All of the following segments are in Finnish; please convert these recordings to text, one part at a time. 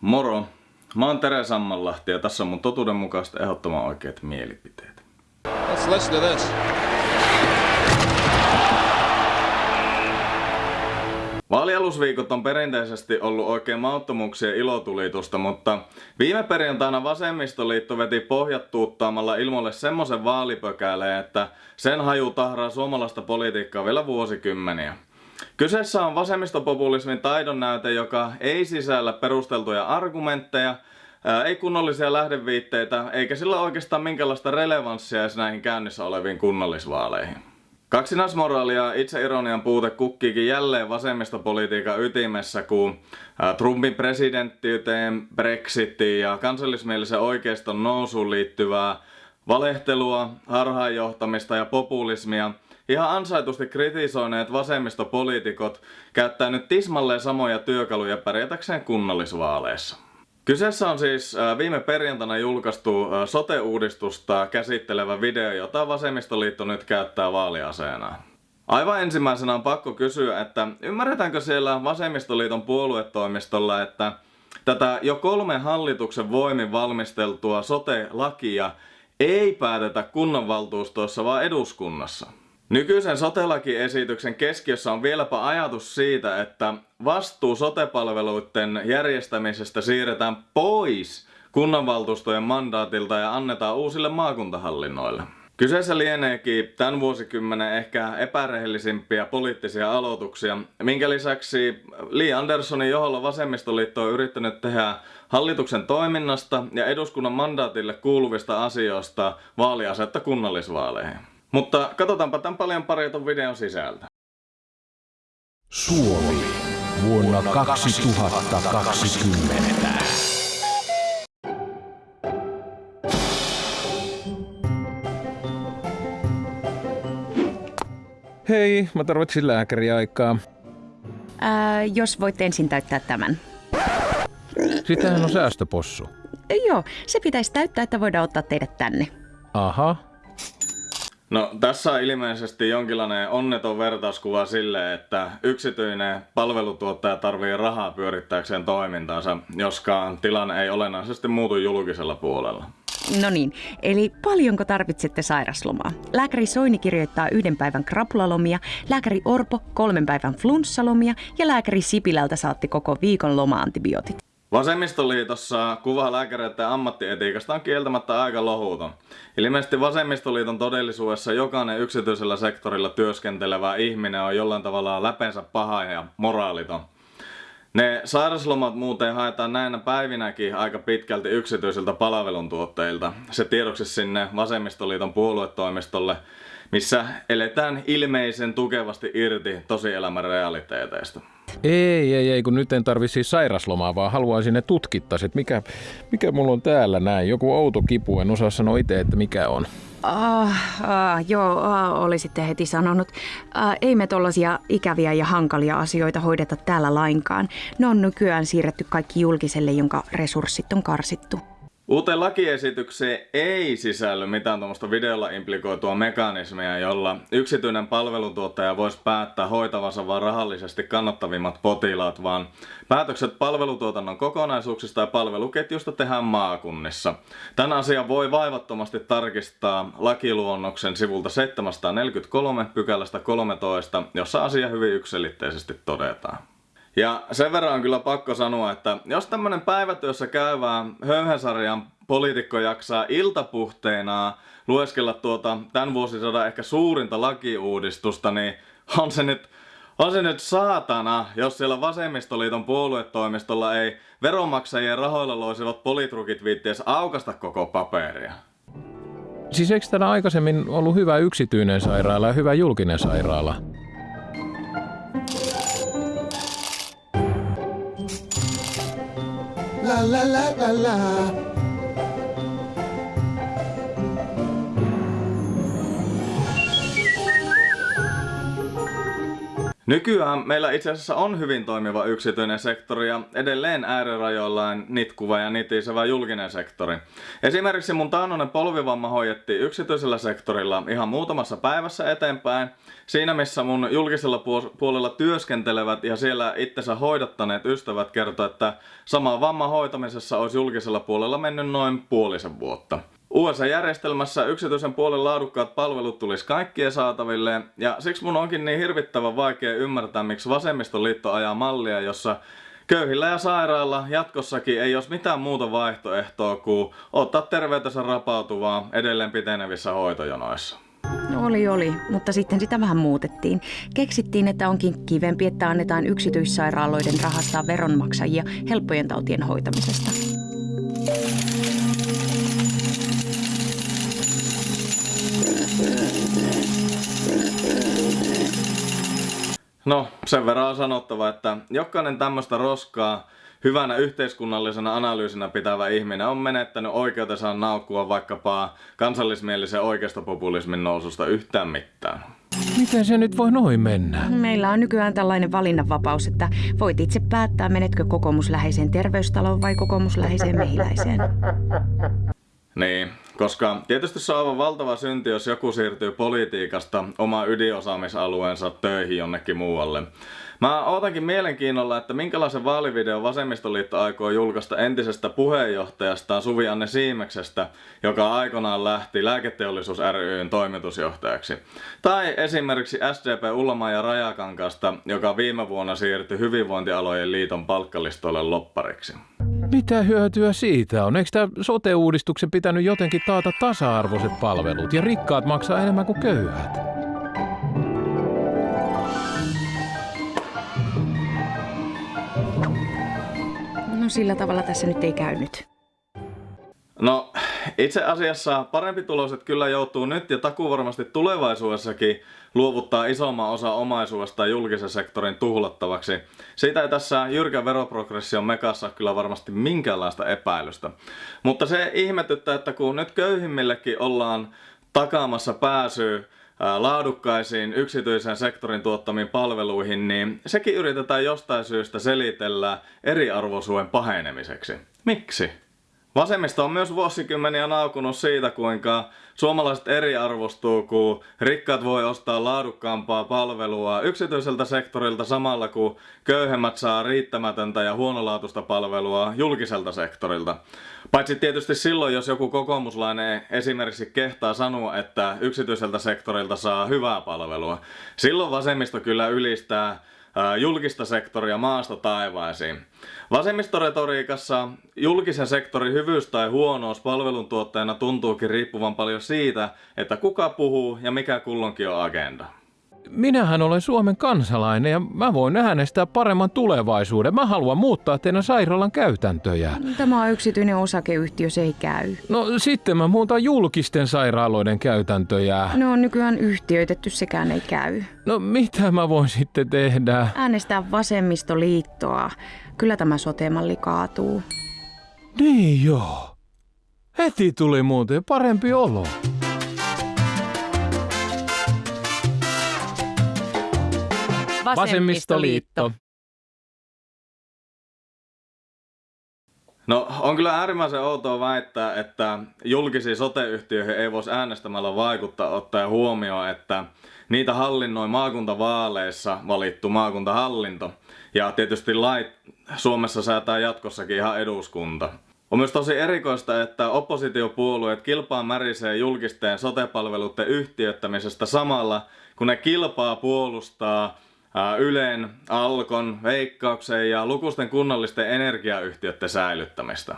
Moro! Mä oon Tere Sammanlahti ja tässä on mun totuudenmukaista ehdottoman oikeat mielipiteet. Let's listen to this. Vaalialusviikot on perinteisesti ollut oikein mauttomuuksien ilotulitusta, mutta viime perjantaina Vasemmistoliitto veti pohjat tuuttaamalla ilmoille semmoisen vaalipökäleen, että sen haju tahraa suomalaista politiikkaa vielä vuosikymmeniä. Kyseessä on vasemmistopopulismin taidonnäyte, joka ei sisällä perusteltuja argumentteja, ei kunnollisia lähdeviitteitä, eikä sillä oikeastaan minkälaista relevanssia edes näihin käynnissä oleviin kunnallisvaaleihin. Kaksinaismoraalia ja itseironian puute kukkiikin jälleen vasemmistopolitiikan ytimessä, kun Trumpin presidenttiyteen, Brexitiin ja kansallismielisen oikeiston nousuun liittyvää valehtelua, harhaanjohtamista ja populismia ihan ansaitusti kritisoineet vasemmistopoliitikot käyttää nyt tismalleen samoja työkaluja pärjätäkseen kunnallisvaaleissa. Kyseessä on siis viime perjantaina julkaistu sote-uudistusta käsittelevä video, jota Vasemmistoliitto nyt käyttää vaaliaseena. Aivan ensimmäisenä on pakko kysyä, että ymmärretäänkö siellä Vasemmistoliiton puoluetoimistolla, että tätä jo kolmen hallituksen voimin valmisteltua sote-lakia ei päätetä kunnanvaltuustoissa, vaan eduskunnassa. Nykyisen sotelakiesityksen keskiössä on vieläpä ajatus siitä, että vastuu sotepalveluiden järjestämisestä siirretään pois kunnanvaltuustojen mandaatilta ja annetaan uusille maakuntahallinnoille. Kyseessä lieneekin tämän vuosikymmenen ehkä epärehellisimpiä poliittisia aloituksia, minkä lisäksi Li Anderssonin johdolla vasemmistoliitto on yrittänyt tehdä hallituksen toiminnasta ja eduskunnan mandaatille kuuluvista asioista vaaliasetta kunnallisvaaleihin. Mutta katsotaanpa tämän paljon parjatun videon sisältä. Suomi vuonna 2020. Hei, mä tarvitsin lääkäriaikaa. Ää, jos voit ensin täyttää tämän. Sitähän on säästöpossu. Joo, se pitäisi täyttää, että voidaan ottaa teidät tänne. Aha. No tässä on ilmeisesti jonkinlainen onneton vertauskuva sille, että yksityinen palvelutuottaja tarvii rahaa pyörittääkseen toimintaansa, joskaan tilanne ei olennaisesti muutu julkisella puolella. No niin, eli paljonko tarvitsette sairaslomaa? Lääkäri Soini kirjoittaa yhden päivän krapulalomia, lääkäri Orpo kolmen päivän flunssalomia ja lääkäri Sipilältä saatti koko viikon loma-antibiootit. Vasemmistoliitossa kuva lääkäreiden ammattietiikasta on kieltämättä aika lohuton. Ilmeisesti Vasemmistoliiton todellisuudessa jokainen yksityisellä sektorilla työskentelevä ihminen on jollain tavalla läpensä paha ja moraaliton. Ne sairaslomat muuten haetaan näinä päivinäkin aika pitkälti yksityisiltä palveluntuottajilta. Se tiedoksi sinne Vasemmistoliiton puoluetoimistolle, missä eletään ilmeisen tukevasti irti tosielämän realiteeteista. Ei, ei, ei, kun nyt en tarvi siis sairaslomaa, vaan haluaisin ne tutkittaisi, että mikä, mikä mulla on täällä näin. Joku outo kipu, en osaa sanoa itse, että mikä on. Ah, ah, joo, ah, olisitte heti sanonut. Ah, ei me tollasia ikäviä ja hankalia asioita hoideta täällä lainkaan. Ne on nykyään siirretty kaikki julkiselle, jonka resurssit on karsittu. Uuteen lakiesitykseen ei sisälly mitään tuommoista videolla implikoitua mekanismia, jolla yksityinen palveluntuottaja voisi päättää hoitavansa vain rahallisesti kannattavimmat potilaat, vaan päätökset palvelutuotannon kokonaisuuksista ja palveluketjusta tehdään maakunnissa. Tämän asian voi vaivattomasti tarkistaa lakiluonnoksen sivulta 743 pykälästä 13, jossa asia hyvin yksilitteisesti todetaan. Ja sen verran on kyllä pakko sanoa, että jos tämmönen päivätyössä käyvää höyhensarjan poliitikko jaksaa iltapuhteena lueskella tuota tämän vuosisadan ehkä suurinta lakiuudistusta, niin on se nyt, on se nyt saatana, jos siellä vasemmistoliiton puoluetoimistolla ei veronmaksajien rahoilla loisivat politrukit viitties aukasta koko paperia. Siis eikö täällä aikaisemmin ollut hyvä yksityinen sairaala ja hyvä julkinen sairaala? La la la la la. Nykyään meillä itse asiassa on hyvin toimiva yksityinen sektori ja edelleen äärirajoillaan nitkuva ja nitisevä julkinen sektori. Esimerkiksi mun taannoinen polvivamma hoidettiin yksityisellä sektorilla ihan muutamassa päivässä eteenpäin. Siinä missä mun julkisella puolella työskentelevät ja siellä itsensä hoidattaneet ystävät kertovat, että sama vamma hoitamisessa olisi julkisella puolella mennyt noin puolisen vuotta. USA-järjestelmässä yksityisen puolen laadukkaat palvelut tulisi kaikkien saataville, ja siksi mun onkin niin hirvittävän vaikea ymmärtää, miksi vasemmistoliitto ajaa mallia, jossa köyhillä ja sairailla jatkossakin ei olisi mitään muuta vaihtoehtoa kuin ottaa terveytensä rapautuvaa edelleen pitenevissä hoitojonoissa. No oli, oli, mutta sitten sitä vähän muutettiin. Keksittiin, että onkin kivempi, että annetaan yksityissairaaloiden rahastaa veronmaksajia helppojen tautien hoitamisesta. No, sen verran on sanottava, että jokainen tämmöistä roskaa hyvänä yhteiskunnallisena analyysinä pitävä ihminen on menettänyt oikeutensa naukkua vaikkapa kansallismielisen oikeistopopulismin noususta yhtään mitään. Miten se nyt voi noin mennä? Meillä on nykyään tällainen valinnanvapaus, että voit itse päättää, menetkö kokoomusläheiseen terveystaloon vai kokoomusläheiseen mehiläiseen. Niin, koska tietysti se on valtava synti, jos joku siirtyy politiikasta oma ydinosaamisalueensa töihin jonnekin muualle. Mä ootankin mielenkiinnolla, että minkälaisen vaalivideo Vasemmistoliitto aikoo julkaista entisestä puheenjohtajastaan Suvi Anne Siimeksestä, joka aikanaan lähti Lääketeollisuus ryn toimitusjohtajaksi. Tai esimerkiksi SDP Ullama ja Rajakankasta, joka viime vuonna siirtyi Hyvinvointialojen liiton palkkalistoille loppariksi. Mitä hyötyä siitä on? Eikö tämä sote-uudistuksen pitänyt jotenkin taata tasa-arvoiset palvelut ja rikkaat maksaa enemmän kuin köyhät? No sillä tavalla tässä nyt ei käynyt. No, itse asiassa parempi tuloset kyllä joutuu nyt ja takuvarmasti tulevaisuudessakin luovuttaa isomman osa omaisuudesta julkisen sektorin tuhlattavaksi. Siitä ei tässä jyrkän veroprogression mekassa kyllä varmasti minkäänlaista epäilystä. Mutta se ihmetyttää, että kun nyt köyhimmillekin ollaan takaamassa pääsyä laadukkaisiin yksityisen sektorin tuottamiin palveluihin, niin sekin yritetään jostain syystä selitellä eriarvoisuuden pahenemiseksi. Miksi? Vasemmisto on myös vuosikymmeniä naukunut siitä, kuinka suomalaiset eriarvostuu, kun rikkaat voi ostaa laadukkaampaa palvelua yksityiseltä sektorilta samalla, kun köyhemmät saa riittämätöntä ja huonolaatuista palvelua julkiselta sektorilta. Paitsi tietysti silloin, jos joku kokoomuslainen esimerkiksi kehtaa sanoa, että yksityiseltä sektorilta saa hyvää palvelua. Silloin vasemmisto kyllä ylistää julkista sektoria maasta taivaisiin. Vasemmistoretoriikassa julkisen sektorin hyvyys tai huonous palveluntuottajana tuntuukin riippuvan paljon siitä, että kuka puhuu ja mikä kullonkin on agenda. Minähän olen Suomen kansalainen ja mä voin äänestää paremman tulevaisuuden. Mä haluan muuttaa teidän sairaalan käytäntöjä. Tämä on yksityinen osakeyhtiö, se ei käy. No sitten mä muutan julkisten sairaaloiden käytäntöjä. No on nykyään yhtiöitetty, sekään ei käy. No mitä mä voin sitten tehdä? Äänestää vasemmistoliittoa. Kyllä tämä sotemalli kaatuu. Niin joo. Heti tuli muuten parempi olo. Vasemmistoliitto. No on kyllä äärimmäisen outoa väittää, että julkisiin sote-yhtiöihin ei voisi äänestämällä vaikuttaa ottaa huomioon, että niitä hallinnoi maakuntavaaleissa valittu maakuntahallinto. Ja tietysti lait Suomessa säätää jatkossakin ihan eduskunta. On myös tosi erikoista, että oppositiopuolueet kilpaa märisee julkisten sotepalveluiden yhtiöttämisestä samalla, kun ne kilpaa puolustaa Ylen, Alkon, Veikkauksen ja lukuisten kunnallisten energiayhtiöiden säilyttämistä.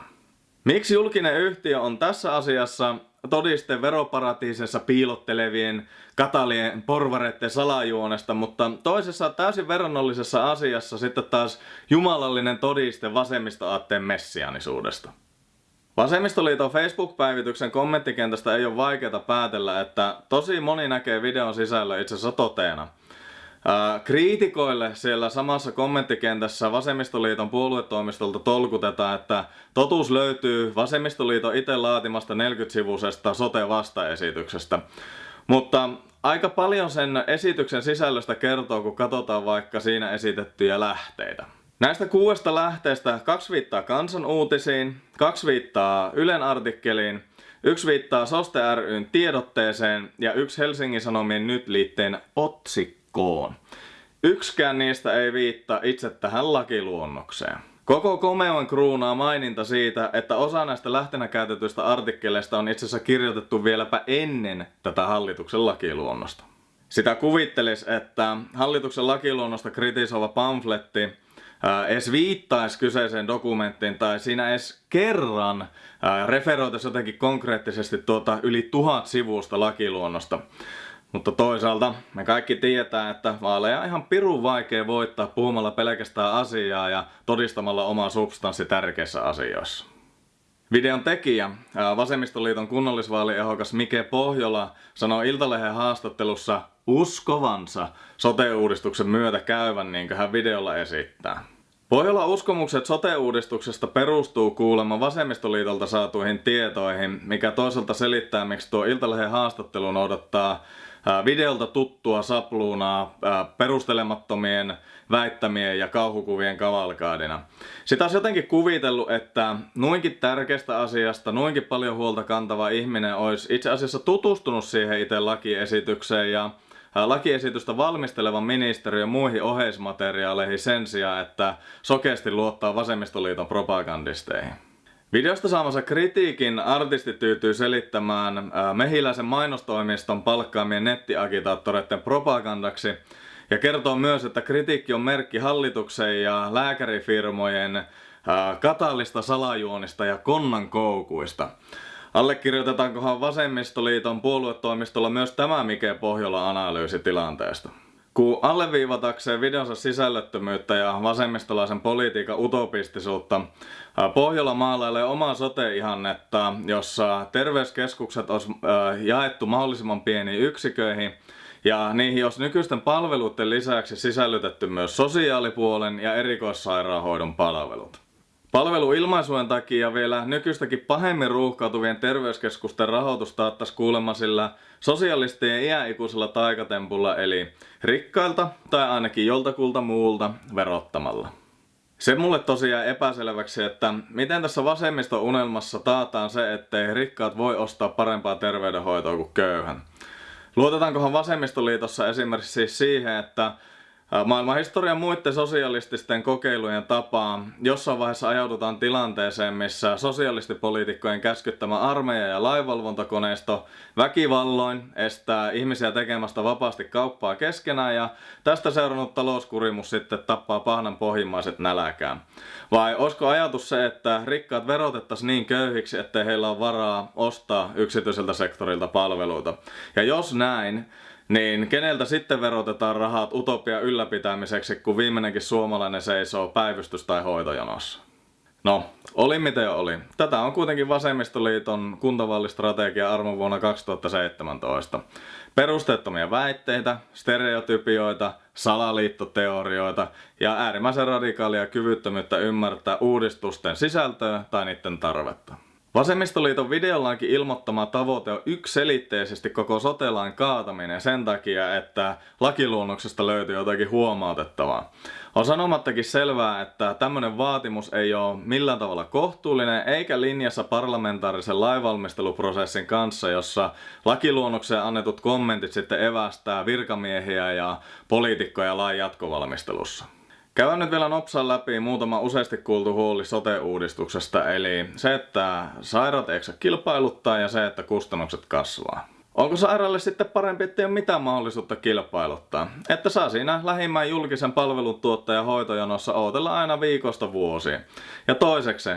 Miksi julkinen yhtiö on tässä asiassa todiste veroparatiisessa piilottelevien katalien porvareiden salajuonesta, mutta toisessa täysin verrannollisessa asiassa sitten taas jumalallinen todiste vasemmistoaatteen messianisuudesta. Vasemmistoliiton Facebook-päivityksen kommenttikentästä ei ole vaikeaa päätellä, että tosi moni näkee videon sisällä itse asiassa toteena – kriitikoille siellä samassa kommenttikentässä Vasemmistoliiton puoluetoimistolta tolkutetaan, että totuus löytyy Vasemmistoliiton itse laatimasta 40-sivusesta sote-vastaesityksestä. Mutta aika paljon sen esityksen sisällöstä kertoo, kun katsotaan vaikka siinä esitettyjä lähteitä. Näistä kuudesta lähteestä kaksi viittaa kansan uutisiin, kaksi viittaa Ylen artikkeliin, yksi viittaa Soste ryn tiedotteeseen ja yksi Helsingin Sanomien nyt liitteen otsikkoon. Yksikään niistä ei viittaa itse tähän lakiluonnokseen. Koko komeon kruunaa maininta siitä, että osa näistä lähtenä käytetyistä artikkeleista on itse asiassa kirjoitettu vieläpä ennen tätä hallituksen lakiluonnosta. Sitä kuvittelis, että hallituksen lakiluonnosta kritisoiva pamfletti edes viittaisi kyseiseen dokumenttiin tai siinä edes kerran referoitaisi jotenkin konkreettisesti tuota yli tuhat sivusta lakiluonnosta. Mutta toisaalta me kaikki tietää, että vaaleja on ihan pirun vaikea voittaa puhumalla pelkästään asiaa ja todistamalla oma substanssi tärkeissä asioissa. Videon tekijä, Vasemmistoliiton kunnallisvaaliehokas Mike Pohjola, sanoi Iltalehden haastattelussa uskovansa sote-uudistuksen myötä käyvän niin kuin hän videolla esittää. Pohjola uskomukset sote-uudistuksesta perustuu kuulemma Vasemmistoliitolta saatuihin tietoihin, mikä toisaalta selittää, miksi tuo Iltalehden haastattelu noudattaa videolta tuttua sapluunaa perustelemattomien väittämien ja kauhukuvien kavalkaadina. Sitä olisi jotenkin kuvitellut, että noinkin tärkeästä asiasta, noinkin paljon huolta kantava ihminen olisi itse asiassa tutustunut siihen itse lakiesitykseen ja lakiesitystä valmistelevan ministeriön muihin oheismateriaaleihin sen sijaan, että sokeasti luottaa vasemmistoliiton propagandisteihin. Videosta saamansa kritiikin artisti tyytyy selittämään mehiläisen mainostoimiston palkkaamien nettiagitaattoreiden propagandaksi ja kertoo myös, että kritiikki on merkki hallituksen ja lääkärifirmojen katallista salajuonista ja konnan koukuista. Allekirjoitetaankohan Vasemmistoliiton puoluetoimistolla myös tämä Mike Pohjola analyysi tilanteesta? Kun alleviivatakseen videonsa sisällöttömyyttä ja vasemmistolaisen politiikan utopistisuutta, Pohjola maalailee omaa sote-ihannetta, jossa terveyskeskukset olisi jaettu mahdollisimman pieniin yksiköihin ja niihin olisi nykyisten palveluiden lisäksi sisällytetty myös sosiaalipuolen ja erikoissairaanhoidon palvelut. Palveluilmaisujen takia vielä nykyistäkin pahemmin ruuhkautuvien terveyskeskusten rahoitus taattaisi kuulemma sillä sosialistien iäikuisella taikatempulla eli rikkailta tai ainakin joltakulta muulta verottamalla. Se mulle tosiaan epäselväksi, että miten tässä vasemmiston unelmassa taataan se, ettei rikkaat voi ostaa parempaa terveydenhoitoa kuin köyhän. Luotetaankohan vasemmistoliitossa esimerkiksi siihen, että Maailmanhistorian muiden sosialististen kokeilujen tapaan jossain vaiheessa ajaudutaan tilanteeseen, missä sosialistipoliitikkojen käskyttämä armeija ja lainvalvontakoneisto väkivalloin estää ihmisiä tekemästä vapaasti kauppaa keskenään ja tästä seurannut talouskurimus sitten tappaa pahnan pohjimmaiset näläkään. Vai olisiko ajatus se, että rikkaat verotettaisiin niin köyhiksi, ettei heillä ole varaa ostaa yksityiseltä sektorilta palveluita? Ja jos näin, niin keneltä sitten verotetaan rahat utopia ylläpitämiseksi, kun viimeinenkin suomalainen seisoo päivystys- tai hoitojonossa? No, oli miten oli. Tätä on kuitenkin Vasemmistoliiton kuntavaalistrategia arvon vuonna 2017. Perusteettomia väitteitä, stereotypioita, salaliittoteorioita ja äärimmäisen radikaalia kyvyttömyyttä ymmärtää uudistusten sisältöä tai niiden tarvetta. Vasemmistoliiton videollaankin ilmoittama tavoite on yksiselitteisesti koko sotelain kaataminen sen takia, että lakiluonnoksesta löytyy jotakin huomautettavaa. On sanomattakin selvää, että tämmöinen vaatimus ei ole millään tavalla kohtuullinen eikä linjassa parlamentaarisen lainvalmisteluprosessin kanssa, jossa lakiluonnokseen annetut kommentit sitten evästää virkamiehiä ja poliitikkoja lain jatkovalmistelussa. Käydään nyt vielä nopsaan läpi muutama useasti kuultu huoli sote-uudistuksesta, eli se, että sairaat eikö kilpailuttaa ja se, että kustannukset kasvaa. Onko sairaalle sitten parempi, ettei ole mitään mahdollisuutta kilpailuttaa? Että saa siinä lähimmän julkisen palveluntuottajan hoitojonossa odotella aina viikosta vuosiin. Ja toiseksi,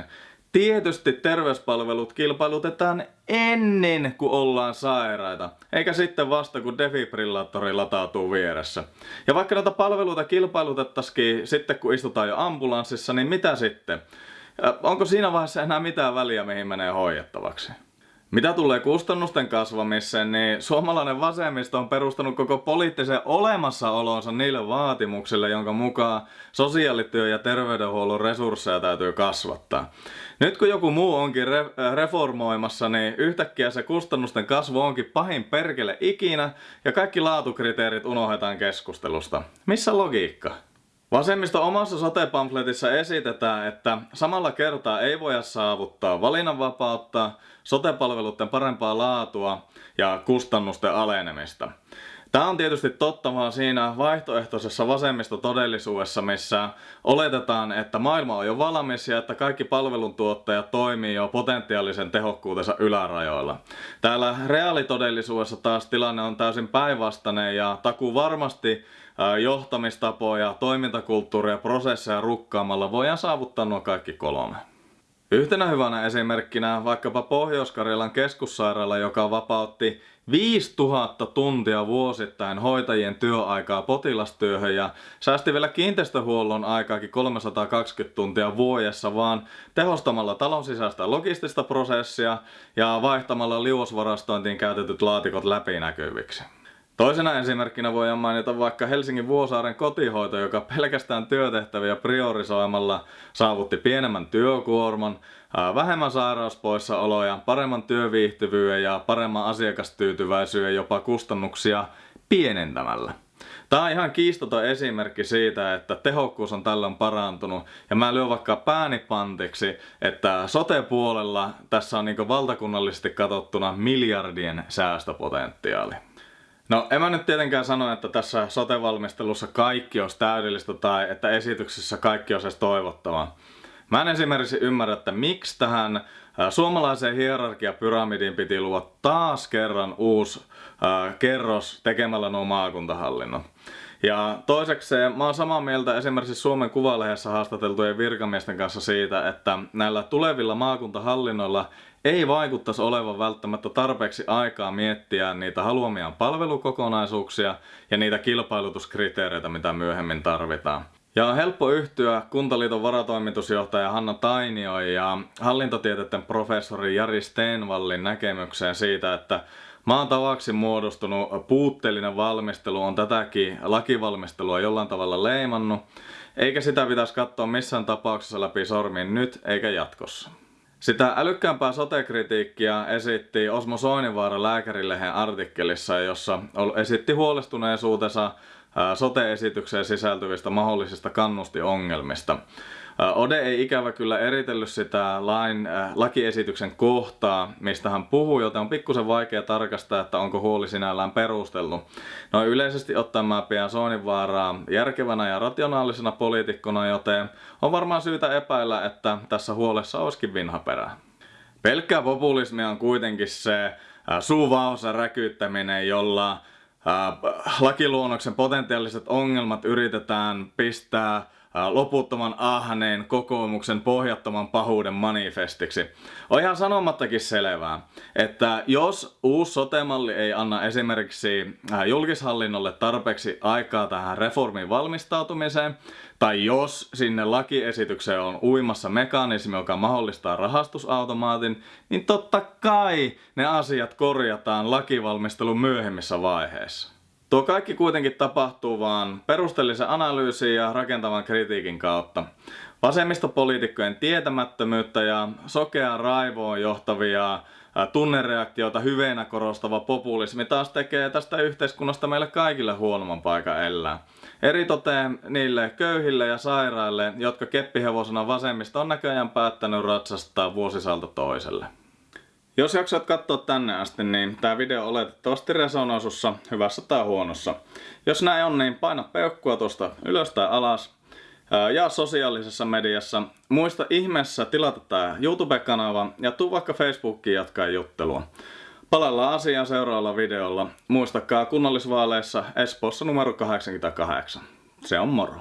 Tietysti terveyspalvelut kilpailutetaan ennen kuin ollaan sairaita, eikä sitten vasta kun defibrillaattori latautuu vieressä. Ja vaikka näitä palveluita kilpailutettaisiin sitten kun istutaan jo ambulanssissa, niin mitä sitten? Onko siinä vaiheessa enää mitään väliä mihin menee hoidettavaksi? Mitä tulee kustannusten kasvamiseen, niin suomalainen vasemmisto on perustanut koko poliittisen olemassaolonsa niille vaatimuksille, jonka mukaan sosiaalityö ja terveydenhuollon resursseja täytyy kasvattaa. Nyt kun joku muu onkin re- reformoimassa, niin yhtäkkiä se kustannusten kasvu onkin pahin perkele ikinä ja kaikki laatukriteerit unohdetaan keskustelusta. Missä logiikka? Vasemmisto omassa sote-pamfletissa esitetään, että samalla kertaa ei voida saavuttaa valinnanvapautta, sotepalveluiden parempaa laatua ja kustannusten alenemista. Tämä on tietysti totta vaan siinä vaihtoehtoisessa vasemmistotodellisuudessa, missä oletetaan, että maailma on jo valmis ja että kaikki palveluntuottajat toimii jo potentiaalisen tehokkuutensa ylärajoilla. Täällä reaalitodellisuudessa taas tilanne on täysin päinvastainen ja takuu varmasti johtamistapoja, toimintakulttuuria ja prosesseja rukkaamalla voidaan saavuttaa nuo kaikki kolme. Yhtenä hyvänä esimerkkinä vaikkapa Pohjois-Karjalan keskussairaala, joka vapautti 5000 tuntia vuosittain hoitajien työaikaa potilastyöhön ja säästi vielä kiinteistöhuollon aikaakin 320 tuntia vuodessa vaan tehostamalla talon sisäistä logistista prosessia ja vaihtamalla liuosvarastointiin käytetyt laatikot läpinäkyviksi. Toisena esimerkkinä voidaan mainita vaikka Helsingin Vuosaaren kotihoito, joka pelkästään työtehtäviä priorisoimalla saavutti pienemmän työkuorman, vähemmän sairauspoissaoloja, paremman työviihtyvyyden ja paremman asiakastyytyväisyyden jopa kustannuksia pienentämällä. Tämä on ihan kiistoton esimerkki siitä, että tehokkuus on tällöin parantunut. Ja mä lyön vaikka pääni pantiksi, että sote-puolella tässä on niin valtakunnallisesti katsottuna miljardien säästöpotentiaali. No en mä nyt tietenkään sano, että tässä sote-valmistelussa kaikki olisi täydellistä tai että esityksessä kaikki olisi edes toivottavaa. Mä en esimerkiksi ymmärrä, että miksi tähän suomalaiseen hierarkiapyramidiin piti luoda taas kerran uusi äh, kerros tekemällä nuo maakuntahallinnot. Ja toiseksi mä oon samaa mieltä esimerkiksi Suomen Kuvalehdessä haastateltujen virkamiesten kanssa siitä, että näillä tulevilla maakuntahallinnoilla ei vaikuttaisi olevan välttämättä tarpeeksi aikaa miettiä niitä haluamiaan palvelukokonaisuuksia ja niitä kilpailutuskriteereitä, mitä myöhemmin tarvitaan. Ja on helppo yhtyä Kuntaliiton varatoimitusjohtaja Hanna Tainio ja hallintotieteiden professori Jari Steenvallin näkemykseen siitä, että maan tavaksi muodostunut puutteellinen valmistelu on tätäkin lakivalmistelua jollain tavalla leimannut, eikä sitä pitäisi katsoa missään tapauksessa läpi sormin nyt eikä jatkossa. Sitä älykkäämpää sotekritiikkiä esitti Osmo Soinivaara Lääkärilehen artikkelissa, jossa esitti huolestuneisuutensa sote-esitykseen sisältyvistä mahdollisista kannustiongelmista. Ode ei ikävä kyllä eritellyt sitä lain, äh, lakiesityksen kohtaa, mistä hän puhuu, joten on pikkusen vaikea tarkastaa, että onko huoli sinällään perustellut. No yleisesti ottaen mä pidän Soininvaaraa järkevänä ja rationaalisena poliitikkona, joten on varmaan syytä epäillä, että tässä huolessa olisikin vinhaperää. Pelkkää populismia on kuitenkin se äh, suuvaosa räkyyttäminen, jolla lakiluonnoksen potentiaaliset ongelmat yritetään pistää loputtoman ahneen kokoomuksen pohjattoman pahuuden manifestiksi. On ihan sanomattakin selvää, että jos uusi sotemalli ei anna esimerkiksi julkishallinnolle tarpeeksi aikaa tähän reformin valmistautumiseen, tai jos sinne lakiesitykseen on uimassa mekanismi, joka mahdollistaa rahastusautomaatin, niin totta kai ne asiat korjataan lakivalmistelun myöhemmissä vaiheissa. Tuo kaikki kuitenkin tapahtuu vaan perusteellisen analyysin ja rakentavan kritiikin kautta. Vasemmistopoliitikkojen tietämättömyyttä ja sokeaa raivoon johtavia tunnereaktioita hyveenä korostava populismi taas tekee tästä yhteiskunnasta meille kaikille huonomman paikan elää. Eritoteen niille köyhille ja sairaille, jotka keppihevosena vasemmista on näköjään päättänyt ratsastaa vuosisalta toiselle. Jos jaksoit katsoa tänne asti, niin tämä video oletettavasti resonoi sussa hyvässä tai huonossa. Jos näin on, niin paina peukkua tuosta ylös tai alas. Ja sosiaalisessa mediassa. Muista ihmeessä tilata tämä YouTube-kanava ja tuu vaikka Facebookiin jatkaa juttelua. Palaillaan asiaan seuraavalla videolla. Muistakaa kunnallisvaaleissa Espoossa numero 88. Se on moro.